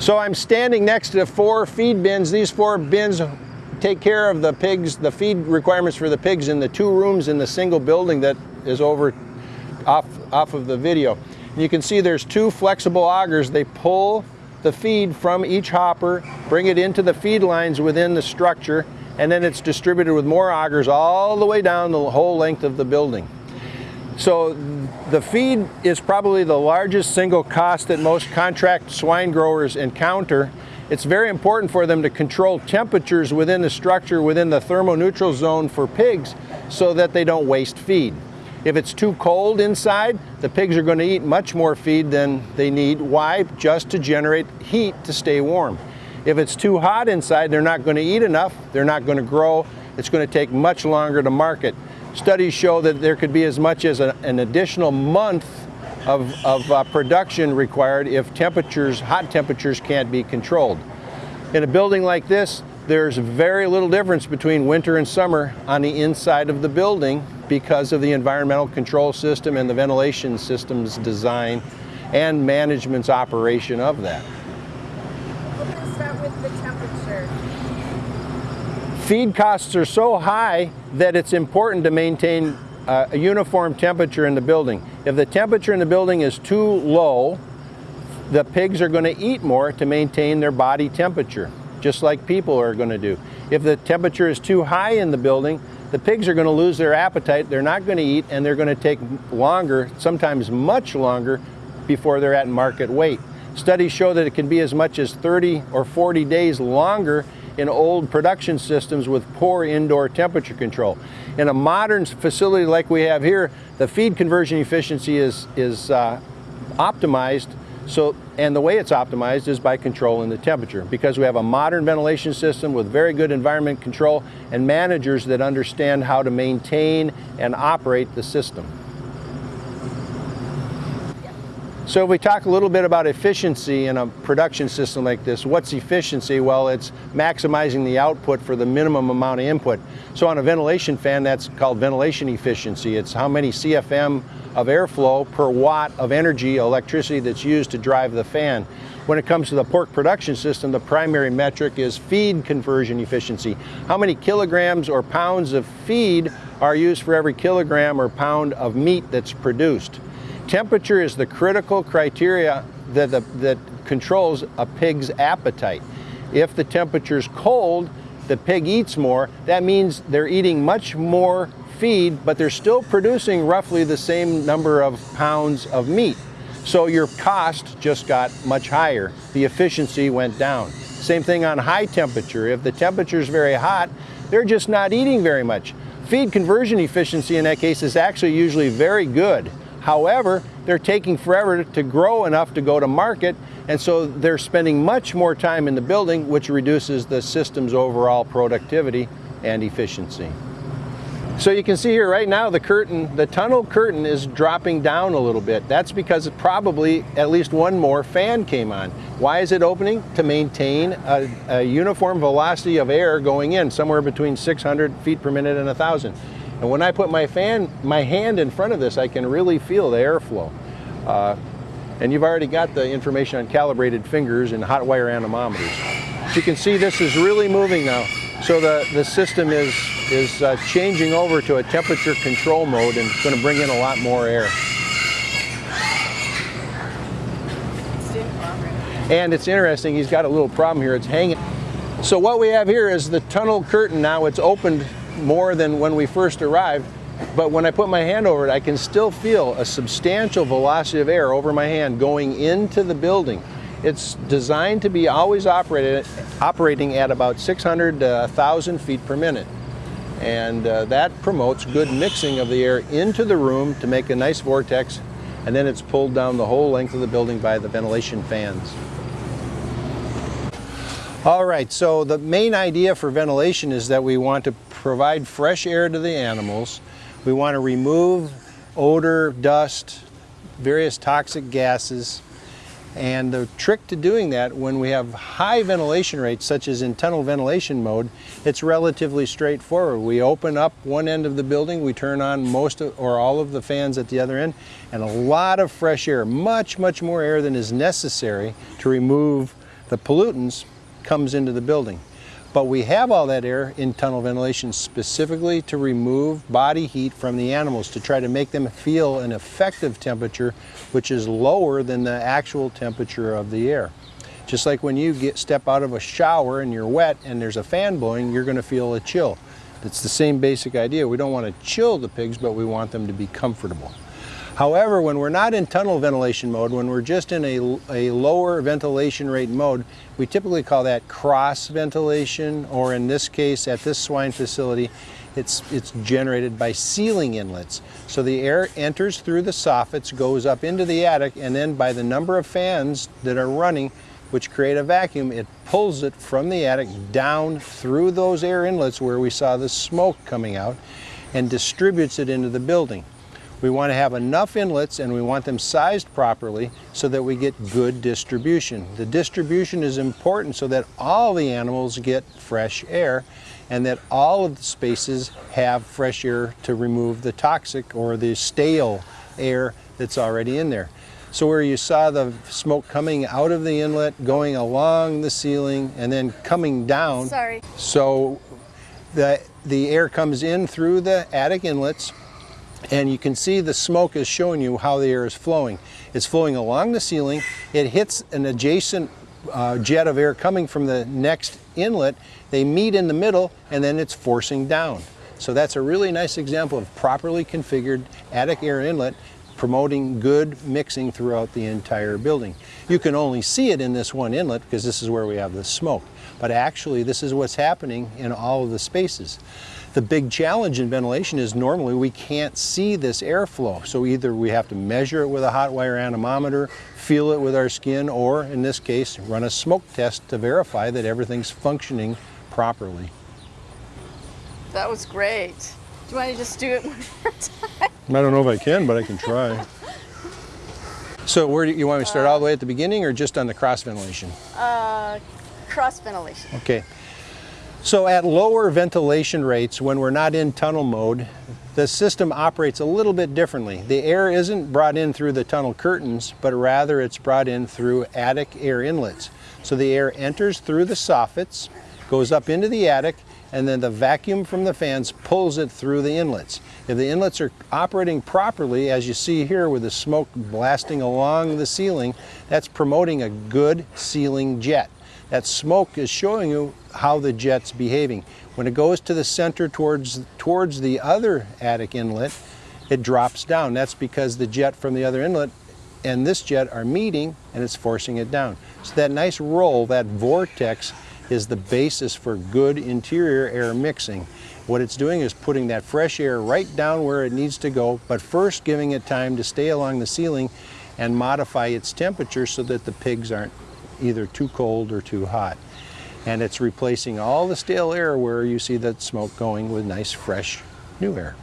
So I'm standing next to four feed bins. These four bins take care of the pigs, the feed requirements for the pigs in the two rooms in the single building that is over off, off of the video. You can see there's two flexible augers. They pull the feed from each hopper, bring it into the feed lines within the structure, and then it's distributed with more augers all the way down the whole length of the building. So the feed is probably the largest single cost that most contract swine growers encounter. It's very important for them to control temperatures within the structure, within the thermoneutral zone for pigs, so that they don't waste feed. If it's too cold inside, the pigs are going to eat much more feed than they need. Why? Just to generate heat to stay warm. If it's too hot inside, they're not going to eat enough, they're not going to grow, it's going to take much longer to market. Studies show that there could be as much as a, an additional month of, of uh, production required if temperatures, hot temperatures can't be controlled. In a building like this, there's very little difference between winter and summer on the inside of the building because of the environmental control system and the ventilation system's design and management's operation of that. We'll start with the temperature. Feed costs are so high that it's important to maintain uh, a uniform temperature in the building. If the temperature in the building is too low, the pigs are going to eat more to maintain their body temperature, just like people are going to do. If the temperature is too high in the building, the pigs are going to lose their appetite, they're not going to eat, and they're going to take longer, sometimes much longer, before they're at market weight. Studies show that it can be as much as 30 or 40 days longer in old production systems with poor indoor temperature control. In a modern facility like we have here, the feed conversion efficiency is, is uh, optimized so, and the way it's optimized is by controlling the temperature because we have a modern ventilation system with very good environment control and managers that understand how to maintain and operate the system. So if we talk a little bit about efficiency in a production system like this, what's efficiency? Well, it's maximizing the output for the minimum amount of input. So on a ventilation fan, that's called ventilation efficiency. It's how many CFM of airflow per watt of energy, electricity that's used to drive the fan. When it comes to the pork production system, the primary metric is feed conversion efficiency. How many kilograms or pounds of feed are used for every kilogram or pound of meat that's produced? Temperature is the critical criteria that, the, that controls a pig's appetite. If the temperature is cold, the pig eats more. That means they're eating much more feed, but they're still producing roughly the same number of pounds of meat. So your cost just got much higher. The efficiency went down. Same thing on high temperature. If the temperature is very hot, they're just not eating very much. Feed conversion efficiency in that case is actually usually very good. However, they're taking forever to grow enough to go to market, and so they're spending much more time in the building, which reduces the system's overall productivity and efficiency. So you can see here right now the curtain, the tunnel curtain is dropping down a little bit. That's because probably at least one more fan came on. Why is it opening? To maintain a, a uniform velocity of air going in, somewhere between 600 feet per minute and 1,000. And when I put my fan, my hand in front of this, I can really feel the airflow. Uh, and you've already got the information on calibrated fingers and hot wire anemometers. As you can see, this is really moving now. So the, the system is, is uh, changing over to a temperature control mode and it's going to bring in a lot more air. And it's interesting, he's got a little problem here, it's hanging. So what we have here is the tunnel curtain now, it's opened more than when we first arrived. But when I put my hand over it, I can still feel a substantial velocity of air over my hand going into the building. It's designed to be always operated, operating at about 600 to 1,000 feet per minute. And uh, that promotes good mixing of the air into the room to make a nice vortex, and then it's pulled down the whole length of the building by the ventilation fans. All right, so the main idea for ventilation is that we want to provide fresh air to the animals. We want to remove odor, dust, various toxic gases. And the trick to doing that when we have high ventilation rates, such as in tunnel ventilation mode, it's relatively straightforward. We open up one end of the building, we turn on most of, or all of the fans at the other end, and a lot of fresh air, much, much more air than is necessary to remove the pollutants comes into the building. But we have all that air in tunnel ventilation specifically to remove body heat from the animals to try to make them feel an effective temperature which is lower than the actual temperature of the air. Just like when you get step out of a shower and you're wet and there's a fan blowing, you're going to feel a chill. It's the same basic idea. We don't want to chill the pigs, but we want them to be comfortable. However, when we're not in tunnel ventilation mode, when we're just in a, a lower ventilation rate mode, we typically call that cross ventilation, or in this case, at this swine facility, it's, it's generated by ceiling inlets. So the air enters through the soffits, goes up into the attic, and then by the number of fans that are running, which create a vacuum, it pulls it from the attic down through those air inlets where we saw the smoke coming out and distributes it into the building. We want to have enough inlets and we want them sized properly so that we get good distribution. The distribution is important so that all the animals get fresh air and that all of the spaces have fresh air to remove the toxic or the stale air that's already in there. So where you saw the smoke coming out of the inlet, going along the ceiling, and then coming down. Sorry. So the, the air comes in through the attic inlets, and you can see the smoke is showing you how the air is flowing. It's flowing along the ceiling. It hits an adjacent uh, jet of air coming from the next inlet. They meet in the middle, and then it's forcing down. So that's a really nice example of properly configured attic air inlet promoting good mixing throughout the entire building. You can only see it in this one inlet because this is where we have the smoke. But actually this is what's happening in all of the spaces. The big challenge in ventilation is normally we can't see this airflow. So either we have to measure it with a hot wire anemometer, feel it with our skin, or in this case, run a smoke test to verify that everything's functioning properly. That was great. Do you want to just do it one more time? I don't know if I can, but I can try. So where do you, you want me to start all the way at the beginning or just on the cross ventilation? Uh, cross ventilation. Okay. So at lower ventilation rates, when we're not in tunnel mode, the system operates a little bit differently. The air isn't brought in through the tunnel curtains, but rather it's brought in through attic air inlets. So the air enters through the soffits, goes up into the attic, and then the vacuum from the fans pulls it through the inlets. If the inlets are operating properly, as you see here with the smoke blasting along the ceiling, that's promoting a good ceiling jet. That smoke is showing you how the jet's behaving. When it goes to the center towards, towards the other attic inlet, it drops down. That's because the jet from the other inlet and this jet are meeting and it's forcing it down. So that nice roll, that vortex, is the basis for good interior air mixing. What it's doing is putting that fresh air right down where it needs to go, but first giving it time to stay along the ceiling and modify its temperature so that the pigs aren't either too cold or too hot. And it's replacing all the stale air where you see that smoke going with nice fresh new air.